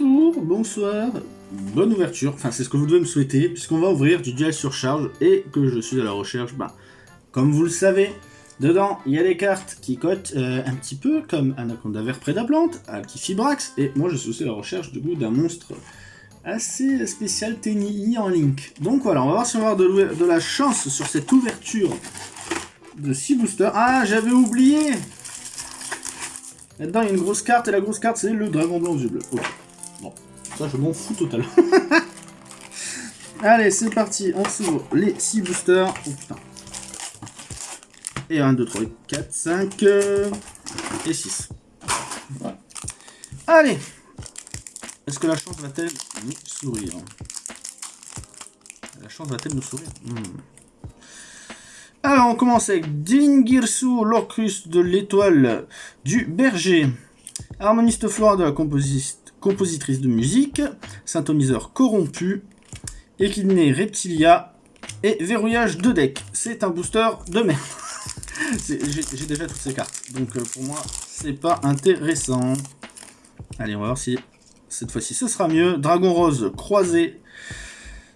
Bonsoir, bonne ouverture, enfin c'est ce que vous devez me souhaiter, puisqu'on va ouvrir du duel surcharge et que je suis à la recherche, bah, comme vous le savez, dedans il y a des cartes qui cotent euh, un petit peu comme Anaconda Vert Prédaplante, Alkifibrax, et moi je suis aussi à la recherche du coup d'un monstre assez spécial TNI en Link. Donc voilà, on va voir si on va avoir de, la chance sur cette ouverture de 6 boosters. Ah, j'avais oublié Là-dedans, il y a une grosse carte, et la grosse carte, c'est le dragon blanc aux yeux. Bon, ça, je m'en fous totalement. Allez, c'est parti. On s'ouvre les 6 boosters. Oh. Et 1, 2, 3, 4, 5 et 6. Voilà. Allez Est-ce que la chance va-t-elle nous sourire? La chance va-t-elle nous sourire? Hmm. Alors, on commence avec Dingirsu, l'Orcus de l'étoile du berger. Harmoniste flore de la compositrice de musique. Synthoniseur corrompu. Équidné Reptilia. Et verrouillage de deck. C'est un booster de merde. J'ai déjà toutes ces cartes. Donc euh, pour moi, c'est pas intéressant. Allez, on va voir si cette fois-ci ce sera mieux. Dragon Rose croisé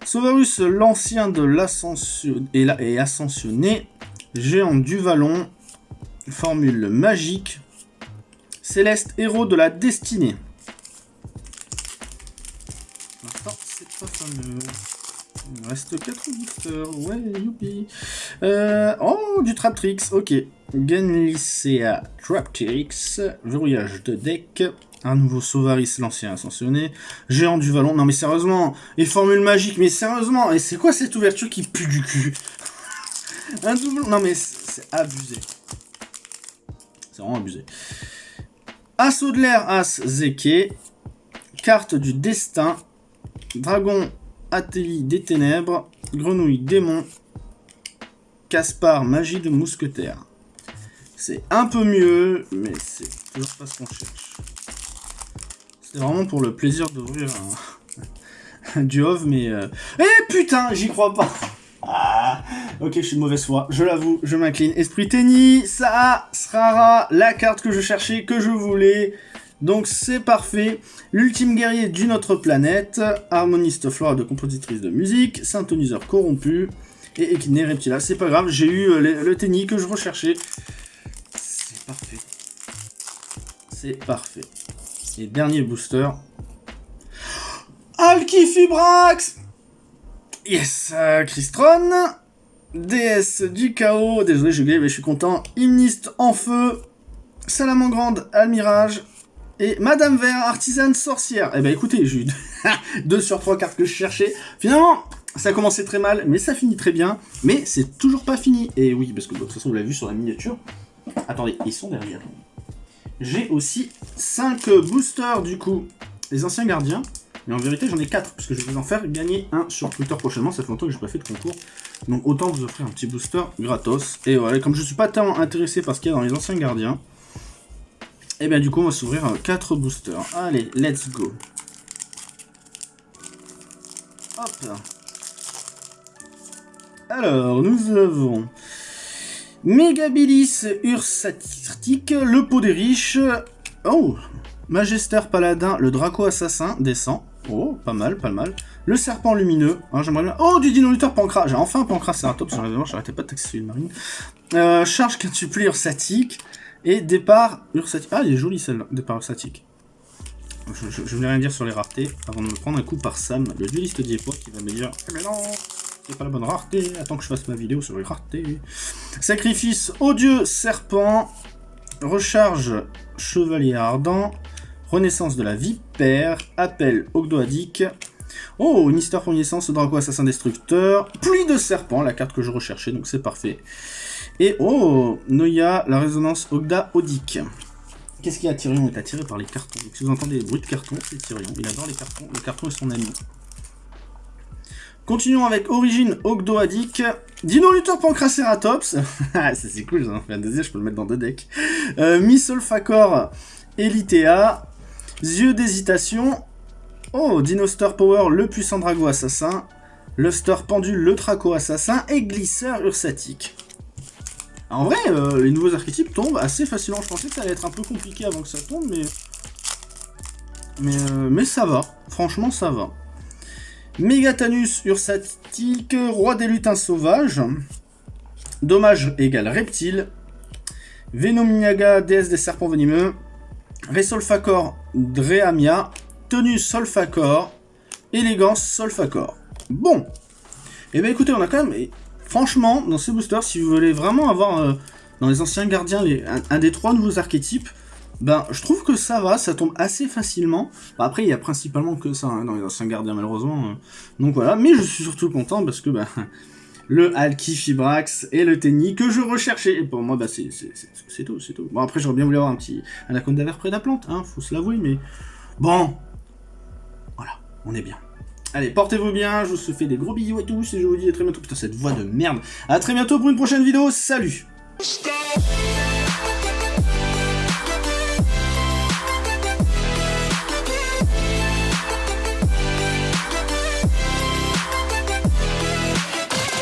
Sauvarus, l'ancien de l'ascension et ascensionné, géant du vallon, formule magique, céleste héros de la destinée. Il reste 4 boosters, ouais, youpi. Euh, oh, du Traptrix, ok. Genlicea Traptrix, verrouillage de deck, un nouveau Sauvaris, l'ancien ascensionné. Géant du Vallon. Non mais sérieusement. Et formule magique. Mais sérieusement. Et c'est quoi cette ouverture qui pue du cul? Un double... Non mais c'est abusé. C'est vraiment abusé. Assaut de l'air, As Zeke. Carte du destin. Dragon Ateli des ténèbres. Grenouille démon. Caspar, magie de mousquetaire. C'est un peu mieux, mais c'est toujours pas ce qu'on cherche. C'est vraiment pour le plaisir d'ouvrir un, du Hov, mais... Euh... Eh putain, j'y crois pas ah, Ok, je suis de mauvaise foi, je l'avoue, je m'incline. Esprit Tenny, ça sera la carte que je cherchais, que je voulais. Donc c'est parfait. L'ultime guerrier d'une autre planète, harmoniste flore de compositrice de musique, synthoniseur corrompu, et équiné reptila. C'est pas grave, j'ai eu euh, le, Tenny que je recherchais. C'est parfait. C'est parfait. Et dernier booster. Alkifibrax Yes euh, Crystron Déesse du chaos. Désolé, j'ai oublié, mais je suis content. Hymniste en feu. Salamangrande Almirage. Et Madame Vert, artisane sorcière. Eh ben écoutez, j'ai eu 2 sur 3 cartes que je cherchais. Finalement, ça a commencé très mal, mais ça finit très bien. Mais c'est toujours pas fini. Et oui, parce que de toute façon, vous l'avez vu sur la miniature. Attendez, ils sont derrière. J'ai aussi 5 boosters du coup, les anciens gardiens. Mais en vérité, j'en ai 4, parce que je vais vous en faire gagner un sur Twitter prochainement. Ça fait longtemps que je n'ai pas fait de concours. Donc autant vous offrir un petit booster gratos. Et voilà, comme je ne suis pas tellement intéressé par ce qu'il y a dans les anciens gardiens, et eh bien du coup, on va s'ouvrir 4 boosters. Allez, let's go. Hop. Alors, nous avons Mégabilis Ursatique, le pot des riches. Oh Magister Paladin, le Draco Assassin, descend. Oh, pas mal, pas mal. Le Serpent Lumineux, hein. Oh, du Dino-Lutteur Pancras J'ai enfin un Pancras Ceratops, sur l'événement, j'arrêtais pas de taxer une marine. Euh, charge quintuplée Ursatique. Et départ Ursatique. Ah, il est joli celle-là, départ Ursatique. Je, voulais rien dire sur les raretés, avant de me prendre un coup par Sam, le dueliste d'Iepo, qui va me dire mais non c'est pas la bonne rareté, attends que je fasse ma vidéo sur les raretés. Sacrifice odieux serpent, recharge chevalier ardent, renaissance de la vipère, appel ogdoadique, oh, une histoire pour naissance, drago assassin destructeur, pluie de serpent, la carte que je recherchais, donc c'est parfait. Et oh, Noya, la résonance Ogda Odique. Qu'est-ce qu'il y a Tyrion est attiré par les cartons. Donc, si vous entendez les bruits de cartons, c'est Tyrion. Il adore les cartons. Le carton est son ami. Continuons avec Origine Ogdoadic. Dino Pancraceratops. Ah, ça c'est cool, j'en fais un deuxième, je peux le mettre dans deux decks. Euh, Missolfacor Elitea. Yeux d'hésitation. Oh, Dino Star Power, le puissant drago assassin. Luster Pendule, le traco assassin. Et Glisseur Ursatique. En vrai, euh, les nouveaux archétypes tombent assez facilement. Je pensais que ça allait être un peu compliqué avant que ça tombe, mais... Mais, euh, mais ça va. Franchement, ça va. Megatanus ursatique, roi des lutins sauvages. Dommage égale reptile. Venomniaga, déesse des serpents venimeux. Resolfacor, Dreamia. Tenue Solfacor. Élégance Solfacor. Bon. Eh bien écoutez, on a quand même... Franchement, dans ces boosters, si vous voulez vraiment avoir euh, dans les anciens gardiens un, des trois nouveaux archétypes, ben je trouve que ça va, ça tombe assez facilement. après, il y a principalement que ça hein, dans les anciens gardiens malheureusement. Euh. donc voilà, mais je suis surtout content parce que ben, le Alki Fibrax et le Tenny que je recherchais. Et pour moi, bah, c'est tout, c'est tout. Bon, après, j'aurais bien voulu avoir un petit Anaconda vert près de la plante, hein, faut se l'avouer, mais bon, voilà, on est bien. Allez, portez-vous bien, je vous fais des gros bisous et tous, et je vous dis à très bientôt. Putain, cette voix de merde. À très bientôt pour une prochaine vidéo, salut